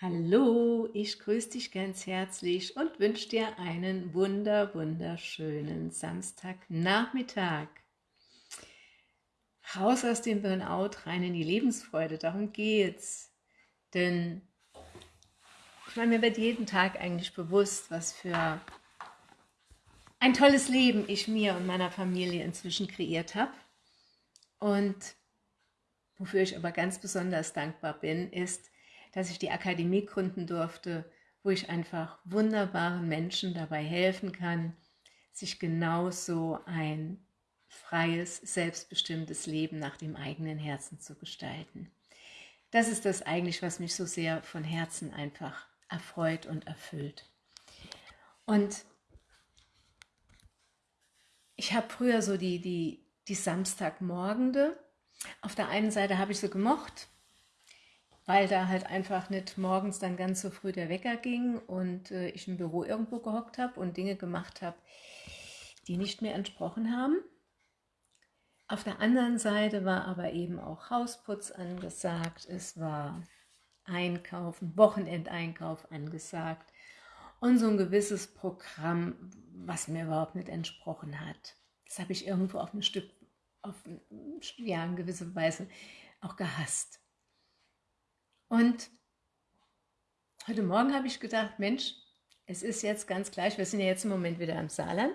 Hallo, ich grüße dich ganz herzlich und wünsche dir einen wunder, wunderschönen Samstagnachmittag. Raus aus dem Burnout, rein in die Lebensfreude, darum geht's. Denn ich meine, mir wird jeden Tag eigentlich bewusst, was für ein tolles Leben ich mir und meiner Familie inzwischen kreiert habe. Und wofür ich aber ganz besonders dankbar bin, ist, dass ich die Akademie gründen durfte, wo ich einfach wunderbaren Menschen dabei helfen kann, sich genauso ein freies, selbstbestimmtes Leben nach dem eigenen Herzen zu gestalten. Das ist das eigentlich, was mich so sehr von Herzen einfach erfreut und erfüllt. Und ich habe früher so die, die, die Samstagmorgende, auf der einen Seite habe ich so gemocht, weil da halt einfach nicht morgens dann ganz so früh der Wecker ging und äh, ich im Büro irgendwo gehockt habe und Dinge gemacht habe, die nicht mehr entsprochen haben. Auf der anderen Seite war aber eben auch Hausputz angesagt, es war Einkaufen, Wochenendeinkauf angesagt und so ein gewisses Programm, was mir überhaupt nicht entsprochen hat. Das habe ich irgendwo auf ein Stück, auf ja, in gewisser Weise auch gehasst. Und heute Morgen habe ich gedacht, Mensch, es ist jetzt ganz gleich, wir sind ja jetzt im Moment wieder im Saarland.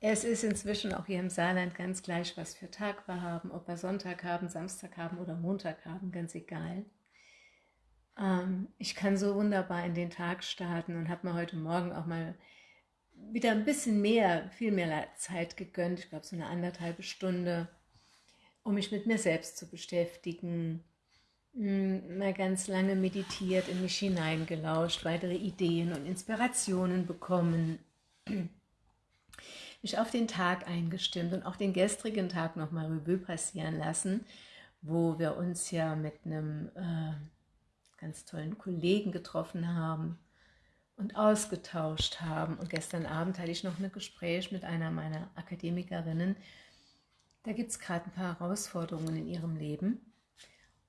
Es ist inzwischen auch hier im Saarland ganz gleich, was für Tag wir haben, ob wir Sonntag haben, Samstag haben oder Montag haben, ganz egal. Ähm, ich kann so wunderbar in den Tag starten und habe mir heute Morgen auch mal wieder ein bisschen mehr, viel mehr Zeit gegönnt, ich glaube so eine anderthalbe Stunde, um mich mit mir selbst zu beschäftigen, mal ganz lange meditiert, in mich hineingelauscht, weitere Ideen und Inspirationen bekommen, mich auf den Tag eingestimmt und auch den gestrigen Tag nochmal Revue passieren lassen, wo wir uns ja mit einem äh, ganz tollen Kollegen getroffen haben und ausgetauscht haben. Und gestern Abend hatte ich noch ein Gespräch mit einer meiner Akademikerinnen. Da gibt es gerade ein paar Herausforderungen in ihrem Leben.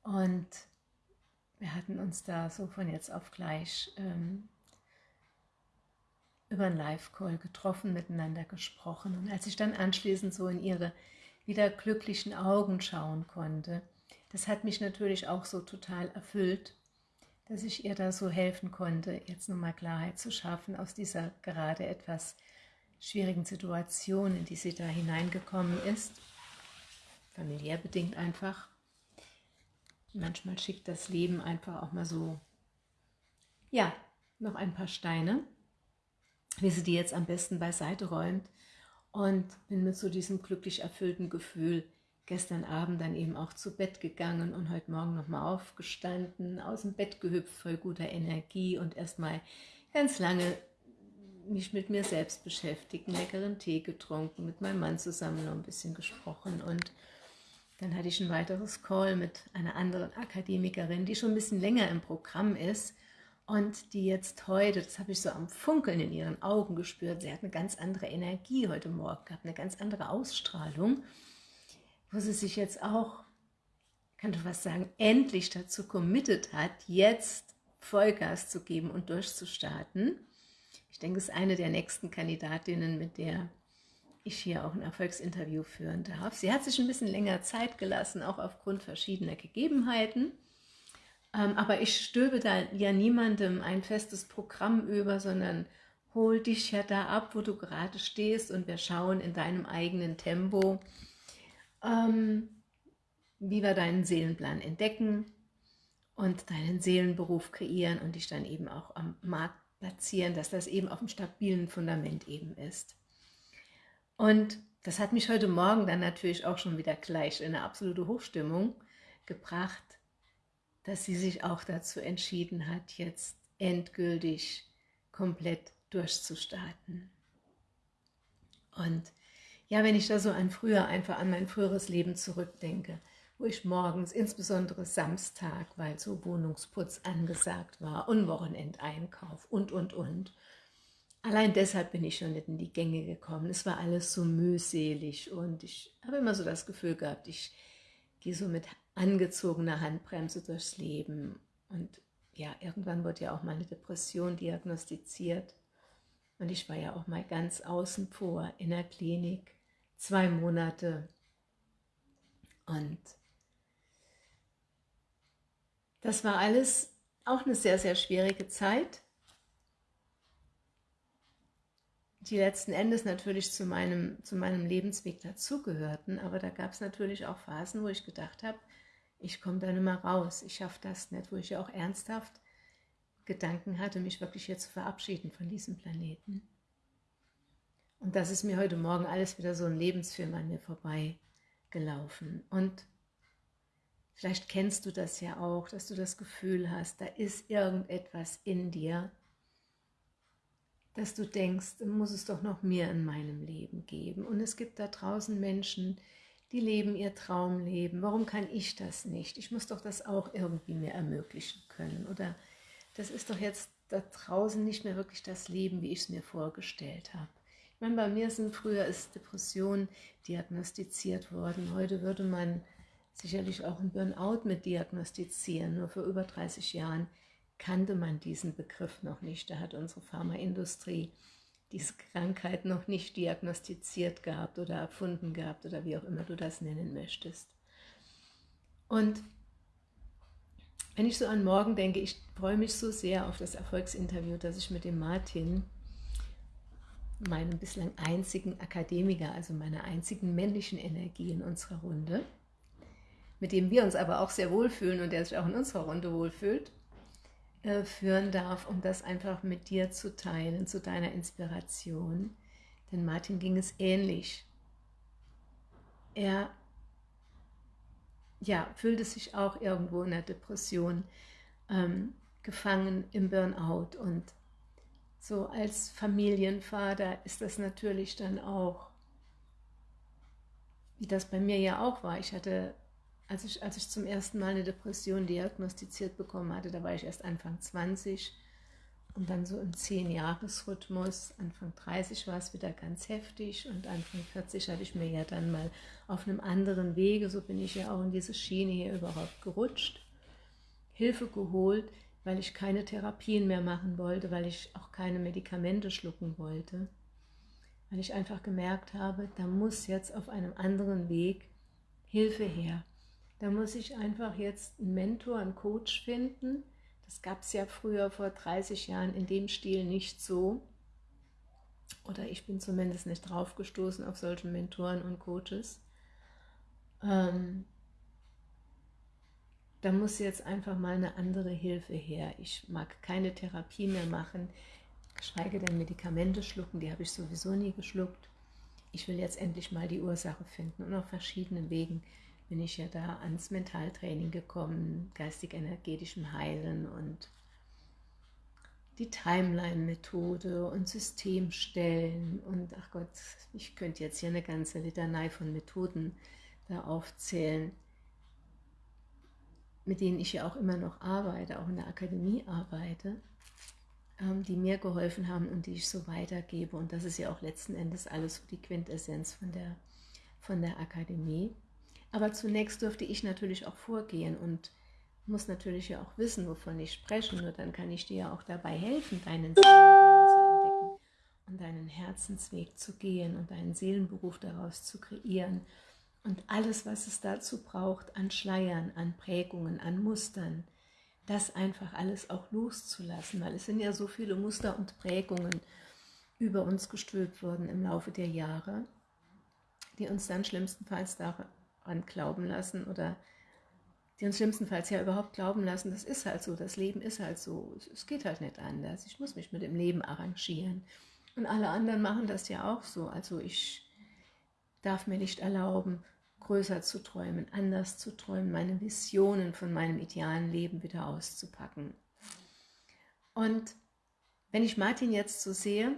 Und wir hatten uns da so von jetzt auf gleich ähm, über einen Live-Call getroffen, miteinander gesprochen. Und als ich dann anschließend so in ihre wieder glücklichen Augen schauen konnte, das hat mich natürlich auch so total erfüllt, dass ich ihr da so helfen konnte, jetzt nochmal Klarheit zu schaffen aus dieser gerade etwas schwierigen Situation, in die sie da hineingekommen ist, familiär bedingt einfach. Manchmal schickt das Leben einfach auch mal so, ja, noch ein paar Steine, wie sie die jetzt am besten beiseite räumt. Und bin mit so diesem glücklich erfüllten Gefühl gestern Abend dann eben auch zu Bett gegangen und heute Morgen nochmal aufgestanden, aus dem Bett gehüpft, voll guter Energie und erstmal ganz lange mich mit mir selbst beschäftigt, leckeren Tee getrunken, mit meinem Mann zusammen noch ein bisschen gesprochen und dann hatte ich ein weiteres Call mit einer anderen Akademikerin, die schon ein bisschen länger im Programm ist und die jetzt heute, das habe ich so am Funkeln in ihren Augen gespürt, sie hat eine ganz andere Energie heute Morgen gehabt, eine ganz andere Ausstrahlung, wo sie sich jetzt auch, kann du was sagen, endlich dazu committed hat, jetzt Vollgas zu geben und durchzustarten. Ich denke, es ist eine der nächsten Kandidatinnen, mit der ich hier auch ein Erfolgsinterview führen darf. Sie hat sich ein bisschen länger Zeit gelassen, auch aufgrund verschiedener Gegebenheiten. Ähm, aber ich stöbe da ja niemandem ein festes Programm über, sondern hol dich ja da ab, wo du gerade stehst und wir schauen in deinem eigenen Tempo, ähm, wie wir deinen Seelenplan entdecken und deinen Seelenberuf kreieren und dich dann eben auch am Markt platzieren, dass das eben auf einem stabilen Fundament eben ist. Und das hat mich heute Morgen dann natürlich auch schon wieder gleich in eine absolute Hochstimmung gebracht, dass sie sich auch dazu entschieden hat, jetzt endgültig komplett durchzustarten. Und ja, wenn ich da so an früher, einfach an mein früheres Leben zurückdenke, wo ich morgens, insbesondere Samstag, weil so Wohnungsputz angesagt war und Wochenendeinkauf und, und, und, Allein deshalb bin ich schon nicht in die Gänge gekommen. Es war alles so mühselig und ich habe immer so das Gefühl gehabt, ich gehe so mit angezogener Handbremse durchs Leben und ja, irgendwann wurde ja auch mal eine Depression diagnostiziert. Und ich war ja auch mal ganz außen vor in der Klinik, zwei Monate. Und das war alles auch eine sehr, sehr schwierige Zeit, die letzten Endes natürlich zu meinem, zu meinem Lebensweg dazugehörten, aber da gab es natürlich auch Phasen, wo ich gedacht habe, ich komme da nicht mehr raus, ich schaffe das nicht, wo ich ja auch ernsthaft Gedanken hatte, mich wirklich hier zu verabschieden von diesem Planeten. Und das ist mir heute Morgen alles wieder so ein Lebensfilm an mir vorbeigelaufen. Und vielleicht kennst du das ja auch, dass du das Gefühl hast, da ist irgendetwas in dir, dass du denkst, muss es doch noch mehr in meinem Leben geben. Und es gibt da draußen Menschen, die leben ihr Traumleben. Warum kann ich das nicht? Ich muss doch das auch irgendwie mir ermöglichen können. Oder das ist doch jetzt da draußen nicht mehr wirklich das Leben, wie ich es mir vorgestellt habe. Ich meine, bei mir sind früher ist Depression diagnostiziert worden. Heute würde man sicherlich auch ein Burnout mit diagnostizieren. Nur vor über 30 Jahren kannte man diesen Begriff noch nicht. Da hat unsere Pharmaindustrie diese Krankheit noch nicht diagnostiziert gehabt oder erfunden gehabt oder wie auch immer du das nennen möchtest. Und wenn ich so an morgen denke, ich freue mich so sehr auf das Erfolgsinterview, dass ich mit dem Martin, meinem bislang einzigen Akademiker, also meiner einzigen männlichen Energie in unserer Runde, mit dem wir uns aber auch sehr wohlfühlen und der sich auch in unserer Runde wohlfühlt, äh, führen darf, um das einfach mit dir zu teilen, zu deiner Inspiration. Denn Martin ging es ähnlich. Er ja, fühlte sich auch irgendwo in der Depression ähm, gefangen im Burnout. Und so als Familienvater ist das natürlich dann auch, wie das bei mir ja auch war. Ich hatte als ich, als ich zum ersten Mal eine Depression diagnostiziert bekommen hatte, da war ich erst Anfang 20 und dann so im 10-Jahres-Rhythmus, Anfang 30 war es wieder ganz heftig und Anfang 40 hatte ich mir ja dann mal auf einem anderen Wege, so bin ich ja auch in diese Schiene hier überhaupt gerutscht, Hilfe geholt, weil ich keine Therapien mehr machen wollte, weil ich auch keine Medikamente schlucken wollte, weil ich einfach gemerkt habe, da muss jetzt auf einem anderen Weg Hilfe her. Da muss ich einfach jetzt einen Mentor, einen Coach finden. Das gab es ja früher vor 30 Jahren in dem Stil nicht so. Oder ich bin zumindest nicht draufgestoßen auf solche Mentoren und Coaches. Ähm, da muss jetzt einfach mal eine andere Hilfe her. Ich mag keine Therapie mehr machen, geschweige denn Medikamente schlucken, die habe ich sowieso nie geschluckt. Ich will jetzt endlich mal die Ursache finden und auf verschiedenen Wegen bin ich ja da ans Mentaltraining gekommen, geistig-energetischem Heilen und die Timeline-Methode und Systemstellen und ach Gott, ich könnte jetzt hier eine ganze Litanei von Methoden da aufzählen, mit denen ich ja auch immer noch arbeite, auch in der Akademie arbeite, ähm, die mir geholfen haben und die ich so weitergebe. Und das ist ja auch letzten Endes alles so die Quintessenz von der, von der Akademie. Aber zunächst dürfte ich natürlich auch vorgehen und muss natürlich ja auch wissen, wovon ich spreche. Nur dann kann ich dir ja auch dabei helfen, deinen Seelenplan zu entdecken und deinen Herzensweg zu gehen und deinen Seelenberuf daraus zu kreieren. Und alles, was es dazu braucht, an Schleiern, an Prägungen, an Mustern, das einfach alles auch loszulassen, weil es sind ja so viele Muster und Prägungen über uns gestülpt worden im Laufe der Jahre, die uns dann schlimmstenfalls daran glauben lassen oder die uns schlimmstenfalls ja überhaupt glauben lassen, das ist halt so, das Leben ist halt so, es geht halt nicht anders, ich muss mich mit dem Leben arrangieren. Und alle anderen machen das ja auch so, also ich darf mir nicht erlauben, größer zu träumen, anders zu träumen, meine Visionen von meinem idealen Leben wieder auszupacken. Und wenn ich Martin jetzt so sehe,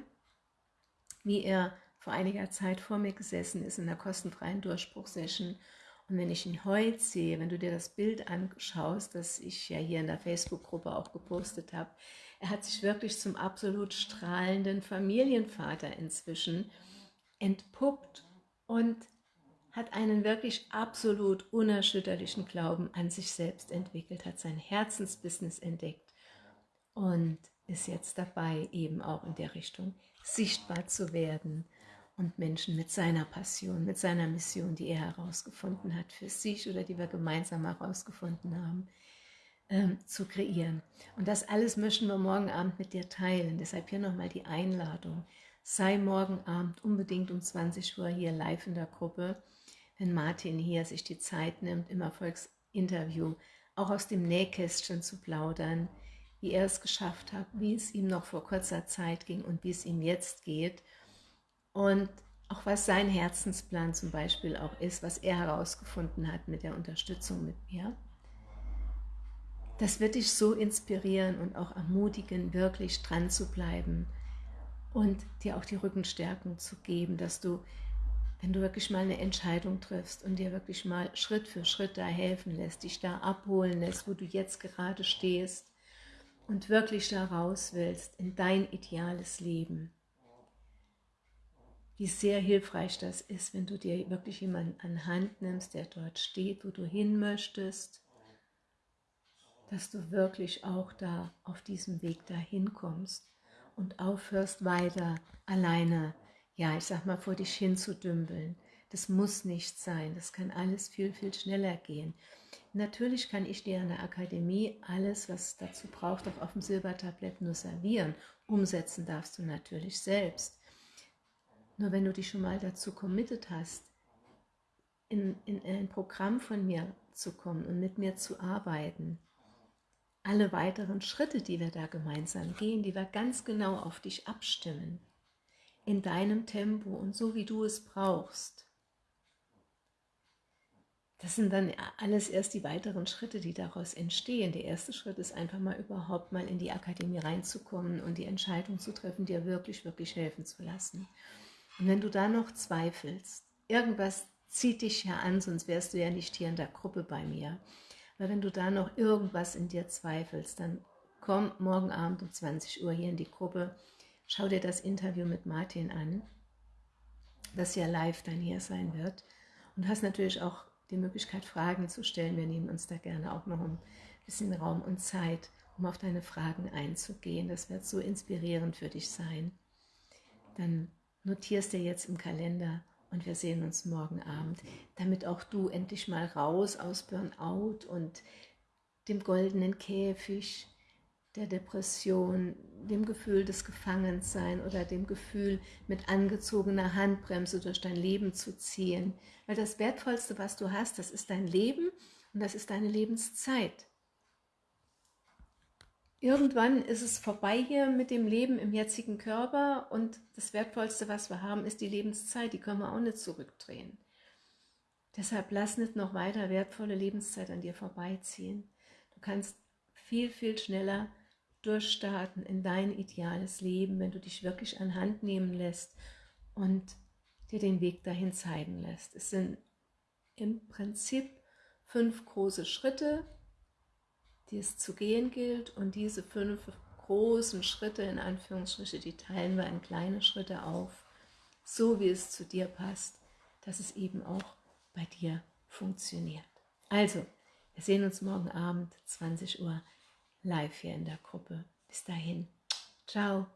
wie er vor einiger Zeit vor mir gesessen ist in der kostenfreien Durchbruchsession. Und wenn ich ihn heute sehe, wenn du dir das Bild anschaust, das ich ja hier in der Facebook-Gruppe auch gepostet habe, er hat sich wirklich zum absolut strahlenden Familienvater inzwischen entpuppt und hat einen wirklich absolut unerschütterlichen Glauben an sich selbst entwickelt, hat sein Herzensbusiness entdeckt und ist jetzt dabei, eben auch in der Richtung sichtbar zu werden und Menschen mit seiner Passion, mit seiner Mission, die er herausgefunden hat für sich oder die wir gemeinsam herausgefunden haben, ähm, zu kreieren. Und das alles möchten wir morgen Abend mit dir teilen. Deshalb hier nochmal die Einladung. Sei morgen Abend unbedingt um 20 Uhr hier live in der Gruppe, wenn Martin hier sich die Zeit nimmt, im Erfolgsinterview auch aus dem Nähkästchen zu plaudern, wie er es geschafft hat, wie es ihm noch vor kurzer Zeit ging und wie es ihm jetzt geht und auch was sein Herzensplan zum Beispiel auch ist, was er herausgefunden hat mit der Unterstützung mit mir. Das wird dich so inspirieren und auch ermutigen, wirklich dran zu bleiben und dir auch die Rückenstärkung zu geben, dass du, wenn du wirklich mal eine Entscheidung triffst und dir wirklich mal Schritt für Schritt da helfen lässt, dich da abholen lässt, wo du jetzt gerade stehst und wirklich da raus willst in dein ideales Leben, wie sehr hilfreich das ist, wenn du dir wirklich jemanden an Hand nimmst, der dort steht, wo du hin möchtest, dass du wirklich auch da auf diesem Weg dahin kommst und aufhörst weiter alleine, ja, ich sag mal, vor dich hin zu dümpeln. Das muss nicht sein, das kann alles viel, viel schneller gehen. Natürlich kann ich dir in der Akademie alles, was dazu braucht, auch auf dem Silbertablett nur servieren. Umsetzen darfst du natürlich selbst. Nur wenn du dich schon mal dazu committed hast, in, in ein Programm von mir zu kommen und mit mir zu arbeiten, alle weiteren Schritte, die wir da gemeinsam gehen, die wir ganz genau auf dich abstimmen, in deinem Tempo und so, wie du es brauchst. Das sind dann alles erst die weiteren Schritte, die daraus entstehen. Der erste Schritt ist einfach mal überhaupt mal in die Akademie reinzukommen und die Entscheidung zu treffen, dir wirklich, wirklich helfen zu lassen. Und wenn du da noch zweifelst, irgendwas zieht dich ja an, sonst wärst du ja nicht hier in der Gruppe bei mir. Weil wenn du da noch irgendwas in dir zweifelst, dann komm morgen Abend um 20 Uhr hier in die Gruppe, schau dir das Interview mit Martin an, das ja live dann hier sein wird und hast natürlich auch die Möglichkeit, Fragen zu stellen. Wir nehmen uns da gerne auch noch ein bisschen Raum und Zeit, um auf deine Fragen einzugehen. Das wird so inspirierend für dich sein. Dann notierst dir jetzt im Kalender und wir sehen uns morgen Abend, damit auch du endlich mal raus aus Burnout und dem goldenen Käfig, der Depression, dem Gefühl des Gefangensein oder dem Gefühl, mit angezogener Handbremse durch dein Leben zu ziehen. Weil das Wertvollste, was du hast, das ist dein Leben und das ist deine Lebenszeit. Irgendwann ist es vorbei hier mit dem Leben im jetzigen Körper und das Wertvollste, was wir haben, ist die Lebenszeit. Die können wir auch nicht zurückdrehen. Deshalb lass nicht noch weiter wertvolle Lebenszeit an dir vorbeiziehen. Du kannst viel, viel schneller durchstarten in dein ideales Leben, wenn du dich wirklich an Hand nehmen lässt und dir den Weg dahin zeigen lässt. Es sind im Prinzip fünf große Schritte, die es zu gehen gilt. Und diese fünf großen Schritte, in Anführungsstriche, die teilen wir in kleine Schritte auf, so wie es zu dir passt, dass es eben auch bei dir funktioniert. Also, wir sehen uns morgen Abend, 20 Uhr, live hier in der Gruppe. Bis dahin. Ciao.